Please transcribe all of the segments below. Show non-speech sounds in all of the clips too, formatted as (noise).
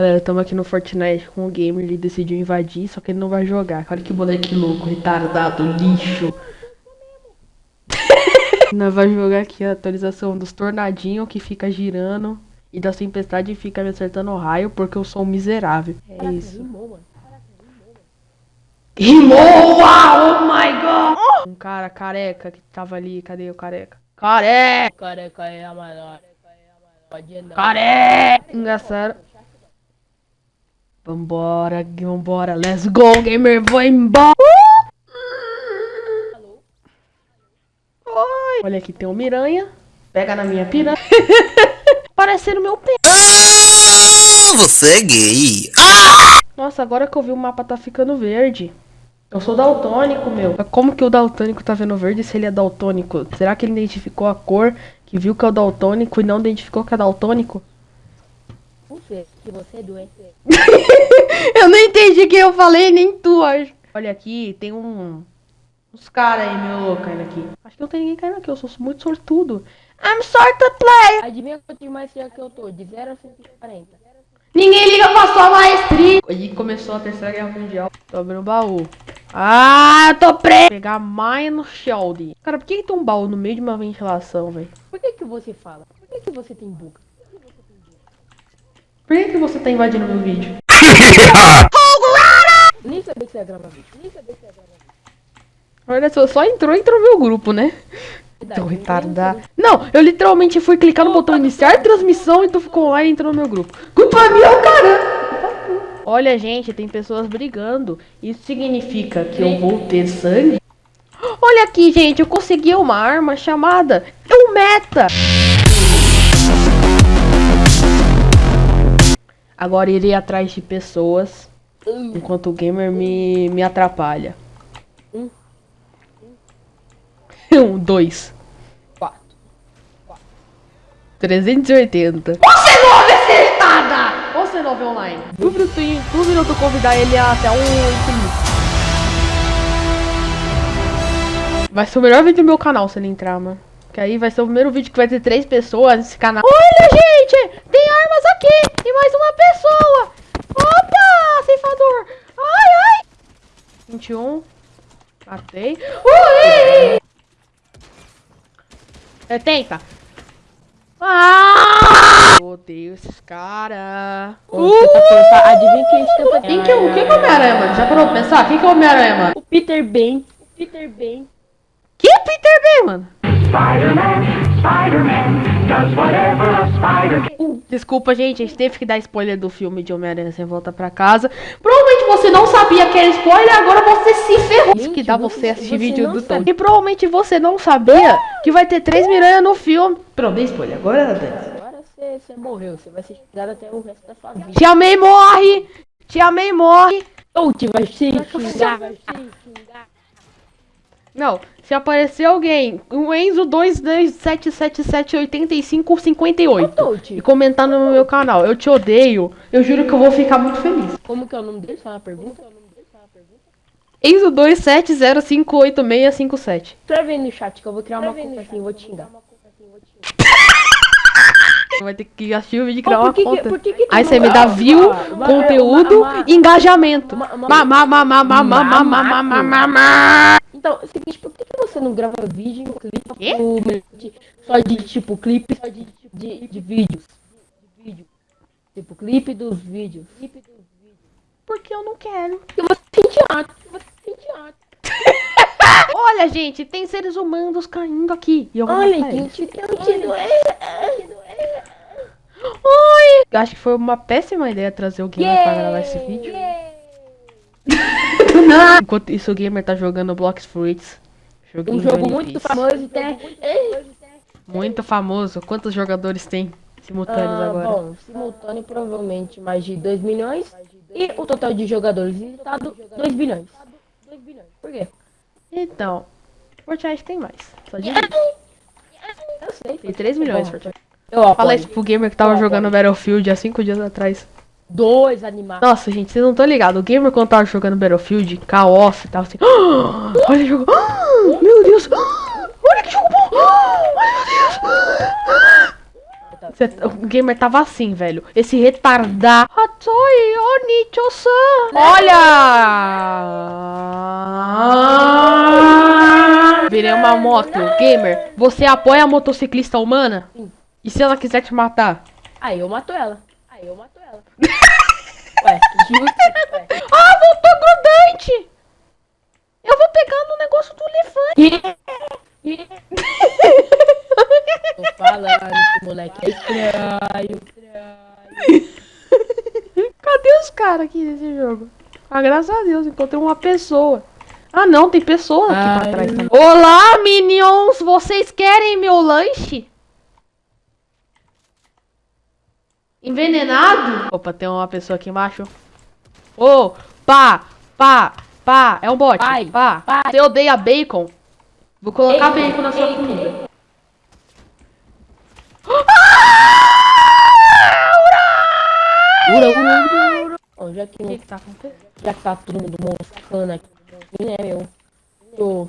Galera, estamos aqui no Fortnite com o gamer, ele decidiu invadir, só que ele não vai jogar. Olha que moleque louco, retardado, lixo. (laughs) Nós vamos jogar aqui a atualização dos tornadinhos que fica girando e da tempestade fica me acertando o raio porque eu sou um miserável. É isso. Rimou! Oh my god! Um cara careca que tava ali, cadê o careca? Careca! Careca é a maior. Careca! Engraçado. Vambora, vambora, let's go, gamer, vou embora! Oi! Olha aqui, tem um miranha. Pega na minha piranha. (laughs) Parecendo meu pé. Ah, você é gay. Ah! Nossa, agora que eu vi o mapa tá ficando verde. Eu sou daltônico, meu. Como que o daltônico tá vendo verde se ele é daltônico? Será que ele identificou a cor, que viu que é o daltônico e não identificou que é daltônico? Você, que você é doente. (laughs) eu não entendi o que eu falei, nem tu, acho. Olha aqui, tem um... Uns caras aí, meu, caindo aqui. Acho que não tem ninguém caindo aqui, eu sou muito sortudo. I'm sorted player. Adivinha quanto de maestria que eu tô? De 0 a 140. Ninguém liga pra sua maestria. E começou a terceira guerra mundial. Tô abrindo o baú. Ah, eu tô preso. Pegar Mine Shield. Cara, por que, que tem um baú no meio de uma ventilação, velho? Por que que você fala? Por que que você tem boca? Por que que você tá invadindo meu vídeo? (laughs) Nem sabia que você ia gravar vídeo. Nem sabia que você ia gravar vídeo. Olha só, só entrou e entrou no meu grupo, né? Tô retardado. Não, eu literalmente fui clicar no botão iniciar transmissão e tu ficou lá e entrou no meu grupo. Culpa minha, cara! Olha, gente, tem pessoas brigando. Isso significa que eu vou ter sangue? Olha aqui, gente, eu consegui uma arma chamada um meta. Agora irei atrás de pessoas enquanto o gamer me, me atrapalha. (laughs) Um, dois. Quatro. 380. Você não é acertada! Você não vê online. Duvido tu, duvido tu convidar ele até um infinito. Vai ser o melhor vídeo do meu canal se ele entrar, mano. Que aí vai ser o primeiro vídeo que vai ter três pessoas nesse canal. Olha, gente! Tem aqui! E mais uma pessoa! Opa! Ceifador! Ai, ai! 21. Matei. Ui! 70. Ah! Eu odeio esses caras. Você tá adivinha quem está Quem que é o quem que é o Homem-Aranha, mano? Já parou pra pensar? Quem que é o Homem-Aranha, mano? O Peter Ben. O Peter Ben. Que é Peter B, mano? Spider-Man, Spider-Man, does whatever a spider can. Desculpa, gente, a gente teve que dar spoiler do filme de Homem-Aranha sem volta pra casa. Provavelmente você não sabia que era spoiler, agora você se ferrou. Isso que dá você assistir você vídeo do Tom. E provavelmente você não sabia que vai ter três miranha no filme. Pronto, dei spoiler. Agora é Dani. Agora você, você morreu. Você vai ser xingado até o resto da sua vida. Te amei, morre! Te amei, morre! Ou te vai se xingar. Vai se xingar. Não, se aparecer alguém, o Enzo 2277778558 Touch. e comentar no meu canal, eu te odeio, eu juro que eu vou ficar muito feliz. Como que é o nome dele? Só uma pergunta. Enzo 27058657. Escreve aí no chat que eu vou criar uma conta assim e vou te xingar. Vai ter que assistir o vídeo e criar uma conta. por que que tu Aí você me dá Ah, view, ah, conteúdo e engajamento. ma- ma- Ma- ma- ma- ma- ma- Então, é o seguinte, por que, que você não grava vídeo e clipe de- só de tipo clipe só de, de, de vídeos? De vídeo. Tipo, clipe dos vídeos. Clipe dos vídeos. Porque eu não quero. E você tem teatro, você tem teatro. (laughs) Olha, gente, tem seres humanos caindo aqui. E eu vou Olha, matar eles. gente, eu te doer. Oi! Eu acho que foi uma péssima ideia trazer o gamer pra gravar esse vídeo. Enquanto isso, o gamer tá jogando Blocks Fruits. Joguinho Um jogo muito Piece. famoso e tem. Muito famoso. Quantos jogadores tem simultâneos Ah, agora? bom, simultâneo provavelmente mais de 2 milhões. E o total de jogadores visitados, 2 bilhões. 2 bilhões. Por quê? Então, Fortnite tem mais. Só de Eu sei. Tem 3 milhões, Bom, Fortnite. Eu Fala isso pro gamer que tava jogando. Battlefield há 5 dias atrás. Dois animais. Nossa, gente, vocês não estão ligados. O gamer quando tava jogando Battlefield, Call of, tava assim. "Ah, (gasps) olha o jogo. ah, meu Deus. ah, (gasps) olha que jogo bom. ai, meu Deus. (gasps) tá. O gamer tava assim, velho. Esse Onicho-san. Olha! Virei uma moto. Gamer, você apoia a motociclista humana? E se ela quiser te matar? Aí eu mato ela. Aí eu mato ela. (laughs) Ué, justo. Ué. (laughs) Ah, voltou grudante! Eu vou pegar no negócio do elefante. Tô falando moleque é estranho. (laughs) Cadê os caras aqui nesse jogo? Ah, graças a Deus, encontrei uma pessoa. Ah, não, tem pessoa aqui pra Ai. trás. também. Olá, minions! Vocês querem meu lanche? Envenenado? Opa, tem uma pessoa aqui embaixo. Ô, pá, pá, pá. É um bot. Pai, pá. pai. Você odeia bacon? Vou colocar Bacon, bacon na sua bacon. comida. Ura, ura, ura, ura. Já que, O que que tá acontecendo? já que tá todo mundo moscando aqui, né, meu? Tô.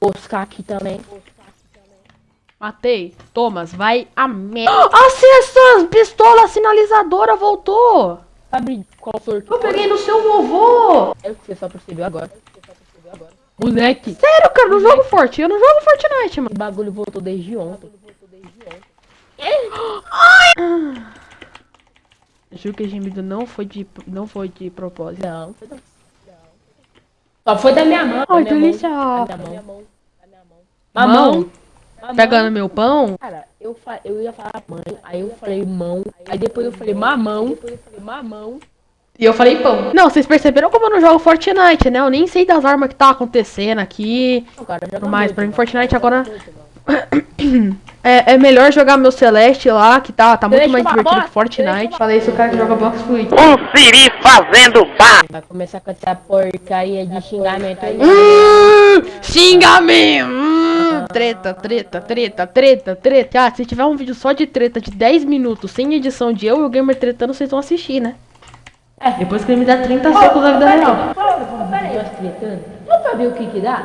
Moscar aqui também. Matei. Thomas, vai a merda. Acessa! Pistola sinalizadora voltou! Sabe qual sorteio? Eu peguei no seu vovô! É o que você só percebeu agora. Moleque, Sério, cara, não jogo Forte. Eu não jogo Fortnite, mano. esse bagulho voltou desde ontem. Juro que gemido não foi de, não foi de propósito. Não, foi não. Só foi da minha mão. da Ai, minha delícia. Mão, da minha mão. Da minha mão. Mamão. Mamão. Pegando meu pão. Cara, eu, fa eu ia falar mãe, aí eu falei mão, aí depois eu falei mamão, depois eu falei mamão. E eu falei pão. Não, vocês perceberam como eu não jogo Fortnite, né? Eu nem sei das armas que tá acontecendo aqui. Não, cara, mais, pra mim Fortnite agora... (coughs) É, é melhor jogar meu Celeste lá, que tá, tá muito mais divertido falar, que Fortnite. Falei isso, o cara que joga Box Fluid. Um siri fazendo bar. Vai começar com essa porcaria de xingamento aí. Hum, Xingamento! Treta, treta, treta, treta, treta. Ah, se tiver um vídeo só de treta de 10 minutos, sem edição de eu e o gamer tretando, vocês vão assistir, né? É. Depois que ele me dá 30 segundos da vida real. Tretando. Só pra ver o que que dá?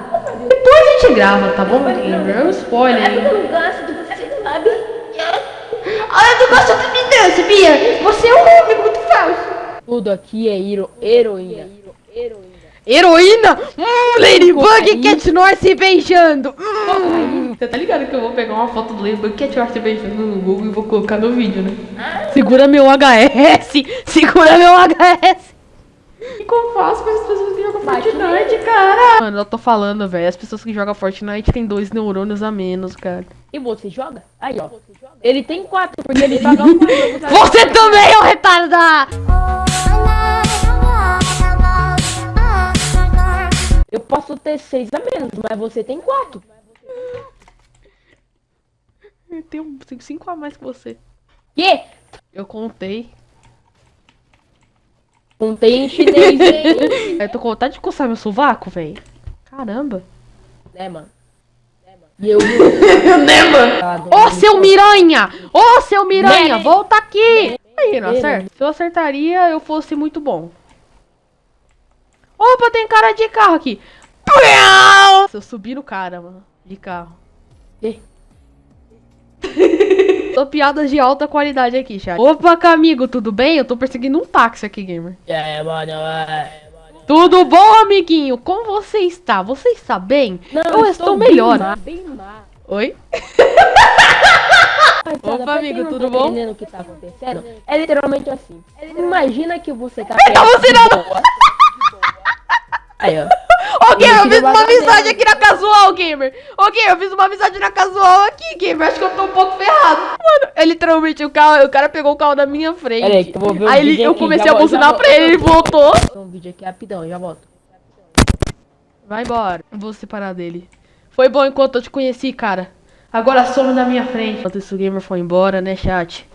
Depois a gente grava, tá bom, gamer? É um spoiler? Eu não gosto de você, sabe? Ah, eu não gosto de me dar, sabia? Você é um homem muito falso. Tudo aqui é hero, heroína. Heroína. Hum, Ladybug e Cat North se beijando. Hum. Você tá ligado que eu vou pegar uma foto do Ladybug e Cat North se beijando no Google e vou colocar no vídeo, né? Segura meu HS! Segura meu HS! O que eu faço com as pessoas que jogam Fortnite, cara? Mano, eu tô falando, velho. As pessoas que jogam Fortnite têm dois neurônios a menos, cara. E você joga? Aí, ó. Ele tem quatro, porque ele joga um quatro. Você também, ô retardado! Ter seis a menos, mas você tem quatro. Eu tenho cinco a mais que você. Que? Eu contei. Contei em chinês, hein? (laughs) Eu tô com vontade de coçar meu sovaco, velho. Caramba. né, mano? E eu. (laughs) né, mano? Ô, seu miranha! Ô, seu miranha! Né? Volta aqui! Aí, não Né? acerta? Se eu acertaria, eu fosse muito bom. Opa, tem cara de carro aqui. Eu subir no cara, mano, de carro. Que? (laughs) Tô piadas de alta qualidade aqui, chat. Opa, Camigo, tudo bem? Eu tô perseguindo um táxi aqui, gamer. É, mano, é. Tudo bom, amiguinho? Como você está? Você está bem? eu estou melhor. Bem má, bem má. Oi? (laughs) Opa, amigo, não tudo tá bom? entendendo o que tá acontecendo? É literalmente assim. Imagina que você tá Tá você não-. (laughs) Aí, ó. Ô, Gamer, eu Ele fiz uma amizade aqui na casual, Gamer. Ô, Gamer, eu fiz uma amizade na casual aqui, Gamer. Acho que eu tô um pouco ferrado. Mano, é literalmente o carro, o cara pegou o carro da minha frente. Pera aí, que eu vou ver o Aí ele, eu comecei a buzinar pra ele, ele voltou. Um vídeo aqui rapidão, já volto. Vai embora. Vou separar dele. Foi bom enquanto eu te conheci, cara. Agora some da minha frente. Enquanto esse gamer foi embora, né, chat?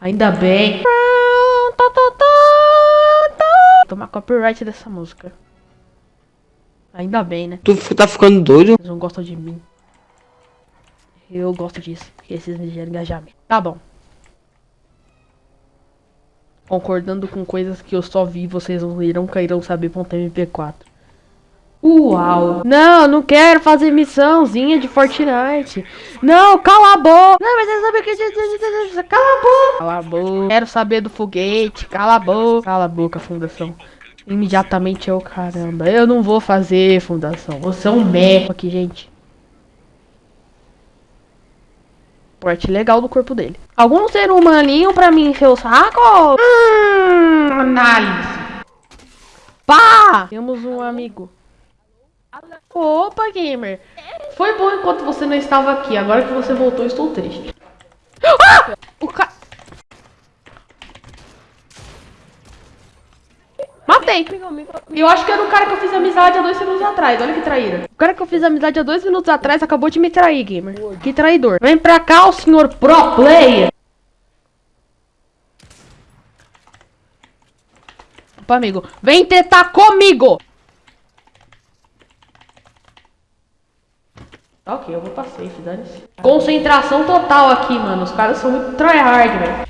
Ainda bem. Tá, tá, tá. Tomar copyright dessa música. Ainda bem, né? Tu tá ficando doido? Eles não gostam de mim. Eu gosto disso, porque esses me geram engajamento. Tá bom. Concordando com coisas que eu só vi, vocês não irão cairão saber.mp4. Uau. Não, não quero fazer missãozinha de Fortnite. Não, cala a boca. Não, mas você sabe que... Cala a boca. Cala a boca. Quero saber do foguete. Cala a boca. Cala a boca, fundação. Imediatamente eu, caramba. Eu não vou fazer, fundação. Você é um meco aqui, gente. Porte legal do corpo dele. Algum ser humaninho pra mim encher o saco? Hum, análise. Pá! Temos um amigo. Opa, gamer. Foi bom enquanto você não estava aqui. Agora que você voltou, estou triste. Ah! Matei. Eu acho que era o cara que eu fiz amizade há dois minutos atrás. Olha que traíra. O cara que eu fiz amizade há dois minutos atrás acabou de me trair, gamer. Que traidor. Vem pra cá, o senhor pro player. Opa, amigo. Vem tentar comigo. Tá ok, eu vou pra safe, dane-se. Concentração total aqui, mano. Os caras são muito tryhard, velho.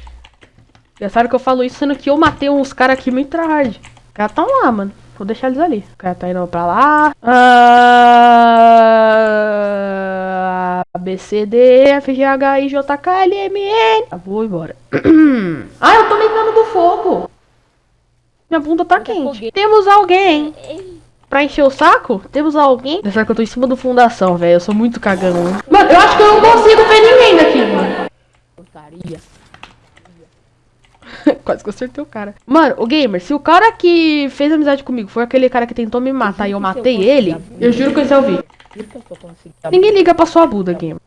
Pensaram que eu falo isso, sendo que eu matei uns caras aqui muito tryhard. Caras tão lá, mano. Vou deixar eles ali. O cara tá indo pra lá. Ah, B, C, D, F, G, H, I, J, K, L, M, N. Ah, vou embora. (clears throat) ah, eu tô me dando do fogo. Minha bunda tá quente. Temos alguém. Pra encher o saco? Temos alguém? Pensar que eu tô em cima do fundação, velho. Eu sou muito cagão. Mano, eu acho que eu não consigo ver ninguém daqui, mano. Porcaria. (laughs) Quase que eu acertei o cara. Mano, o gamer, se o cara que fez amizade comigo foi aquele cara que tentou me matar e eu matei ele, eu juro que esse é o vídeo. Juro que eu tô conseguindo. Ninguém liga pra sua Buda, gamer.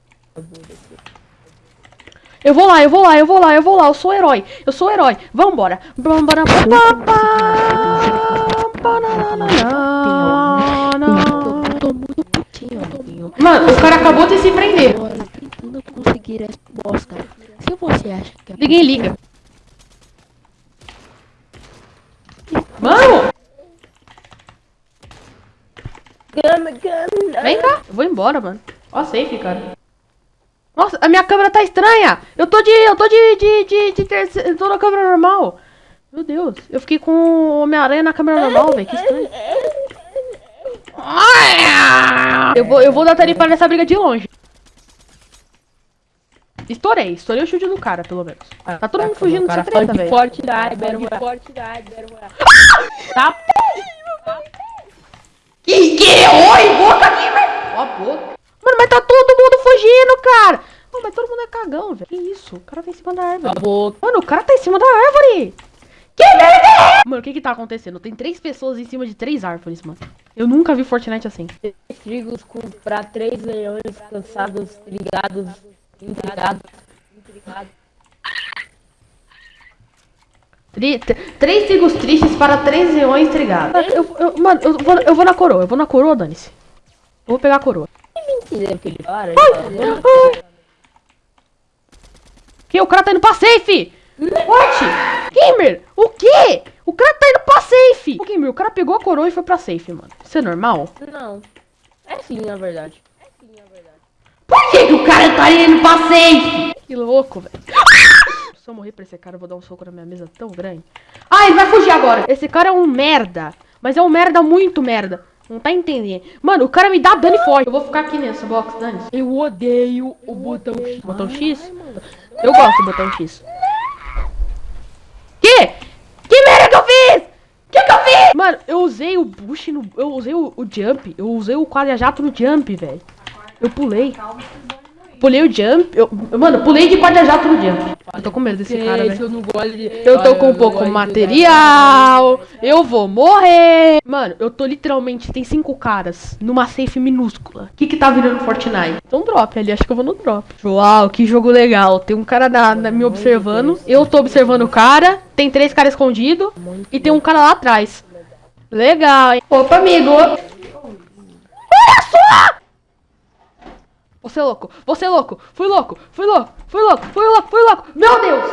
Eu vou lá, eu vou lá, eu vou lá, eu vou lá. Eu sou herói. Eu sou herói. Vambora. Vambora. Mano, o cara acabou de se prender. Agora, tentando conseguir resposta. Se você acha que Ninguém liga. Mano, Gana, gana. vem cá. Eu vou embora, mano. Ó, safe, cara. Nossa, a minha câmera tá estranha. Eu tô de. Eu tô de. de. de, de terceiro. Tô na câmera normal. Meu Deus. Eu fiquei com o Homem-Aranha na câmera normal, velho. Que estranho. Eu vou, eu vou dar tarifa nessa briga de longe. Estourei, estourei o chute do cara, pelo menos. Tá todo mundo fugindo dessa treta, velho. Fortnite, Battle Royale. Fortnite, Battle Royale. Tá Que que? Oi, boca aqui, velho! A boca. Mano, mas tá todo mundo fugindo, cara! Não, mas todo mundo é cagão, velho. Que isso? O cara tá em cima da árvore. Acabou. Mano, o cara tá em cima da árvore! Que merda é? Mano, o que que tá acontecendo? Tem três pessoas em cima de três árvores, mano. Eu nunca vi Fortnite assim. Trigos com pra três leões cansados, ligados, intrigados. intrigados. Tri- tr- três trigos tristes para três leões trigados. Eu, eu- mano, eu vou, eu vou na coroa. Eu vou na coroa, dane-se. Vou pegar a coroa. Mentira que ele Ah! Que? O cara tá indo pra safe! What? Gamer, o quê? O cara tá indo pra safe! Ô, Gamer, o cara pegou a coroa e foi pra safe, mano. Isso é normal? Não. É sim, na verdade. Por que, que o cara tá indo pra safe? Que louco, velho. Se eu morrer pra esse cara, eu vou dar um soco na minha mesa tão grande. Ah, ele vai fugir agora. Esse cara é um merda. Mas é um merda muito merda. Não tá entendendo. Mano, o cara me dá dano e foge. Eu vou ficar aqui nessa box, dane -se. Eu odeio o botão X. Botão X? Eu gosto do botão X. Que? Que merda que eu fiz? Que que eu fiz? Mano, eu usei o bush no... Eu usei o, o jump. Eu usei o quadra-jato no jump, velho. Eu pulei. Pulei o jump. Eu, mano, pulei de quadra-jato no jump. Eu tô com medo desse cara, velho. eu não gosto de... Eu tô com um pouco material. Eu vou morrer. Mano, eu tô literalmente. Tem cinco caras numa safe minúscula. O que que tá virando Fortnite? Então drop ali. Acho que eu vou no drop. Uau, que jogo legal. Tem um cara na, na- me observando. Eu tô observando o cara. Tem três caras escondidos. E tem um cara lá atrás. Legal, hein? Opa, amigo. Olha só! Você é louco, você é louco, fui louco, fui louco, fui louco, fui louco, fui louco, meu Deus!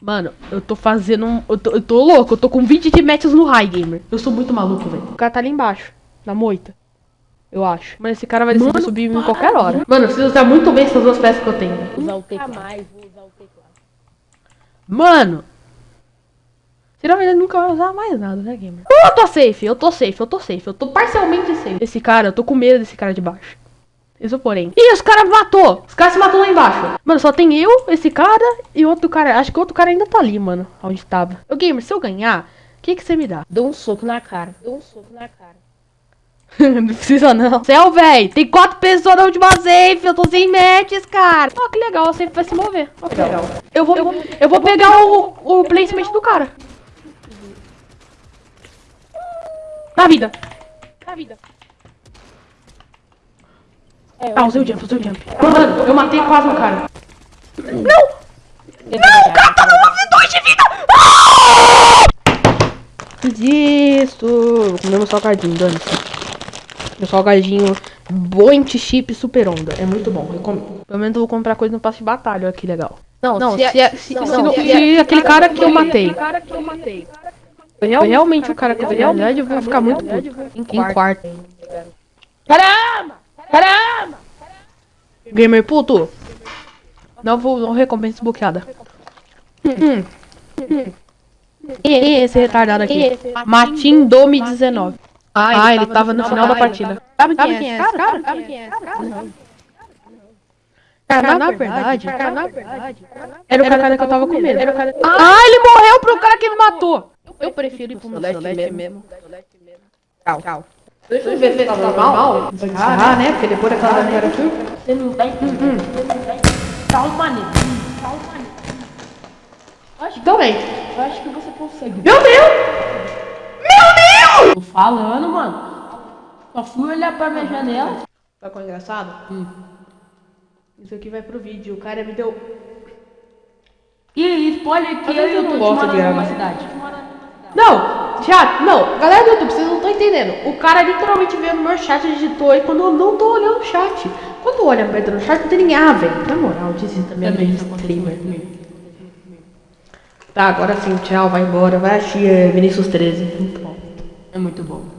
Mano, eu tô fazendo um. Eu tô, eu tô louco, eu tô com 20 de matches no high gamer. Eu sou muito maluco, velho. O cara tá ali embaixo, na moita. Eu acho. Mas esse cara vai decidir subir em qualquer hora. Mano, eu preciso usar muito bem essas duas peças que eu tenho. Usar o teclado. usar o teclado. Mano! Senão ele nunca vai usar mais nada, né, gamer? Eu tô safe, eu tô safe, eu tô safe. Eu tô parcialmente safe. Esse cara, eu tô com medo desse cara de baixo. Isso porém. Ih, os caras matou! Os caras se matou lá embaixo. Mano, só tem eu, esse cara e outro cara. Acho que outro cara ainda tá ali, mano. Onde tava. Ô, gamer, se eu ganhar, o que que você me dá? Dou um soco na cara. Dou um soco na cara. (laughs) não precisa não. Céu, velho. Tem quatro pessoas na última safe. Eu tô sem matches, cara. Ó, que legal. A safe vai se mover. Ó, que legal. Eu vou, eu vou, pegar o, o placement do cara. Na vida. Na vida. Ah, usei o jump, usei o jump. Mano, eu matei quase um cara. Não! Não, cara tá com dois de vida! Isso! Comemos salgadinho, dane-se. O salgadinho Boint Chip Super Onda. É muito bom, recomendo. Pelo menos eu vou comprar coisa no passe de batalha, olha que legal. Não, não se, é, se, se, se, se aquele cara que eu matei. Realmente o cara que eu verdade, eu vou ficar muito puto. Em quarto. Caramba! Caramba! Gamer puto. Não vou não recompensa desbloqueada. Hum. E esse retardado aqui? Matin Dome 19. Ah, ele, tava no final da partida. Sabe quem é esse cara? Sabe quem é esse cara? Cara, na verdade, cara, na verdade, era o cara que eu tava com medo. Ah, ele morreu pro cara que me matou. Eu prefiro ir pro Celeste mesmo. Tchau, tchau. Deixa eu ver se tá normal. Ah, né? Porque depois daquela galera aqui. Você não tá entendendo. Calma, nego. Calma, nego. Acho que também. Eu acho que você consegue. Meu Deus! Tô falando, mano. Só fui olhar pra minha janela. Tá com engraçado? Hum. Isso aqui vai pro vídeo. O cara me deu. E spoiler que eu, eu não tô gosto te de gravar. cidade. Não, chat, não. Galera do YouTube, vocês não estão entendendo. O cara literalmente veio no meu chat e digitou aí quando eu não tô olhando o chat. Quando olha pra no chat, não tem ninguém. Ah, velho. Na moral, mesmo. Também isso aconteceu streamer. Tá, agora sim, tchau, vai embora. Vai assistir é, Vinícius 13. Muito bom. É muito bom.